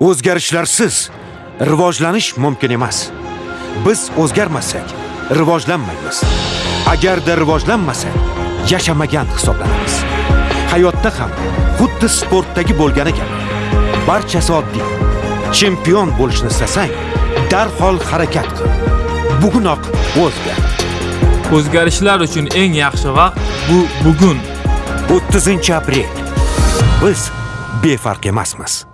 o'zgarishlarsiz rivojlanish mumkin emas. Biz o'zgarmasak rivojlanmaymiz. Agarda rivojlanmasak yashamagan hisoblanamiz. Hayotda ham xuddi sportdagi bo'lgani kabi. Barchasi oddiy. Chempion bo'lishni istasang, darhol harakat qil. Bugunoq o'zgar. O'zgarishlar uchun eng yaxshi vaqt bu bugun. 30-aprel. Biz befarq emasmiz.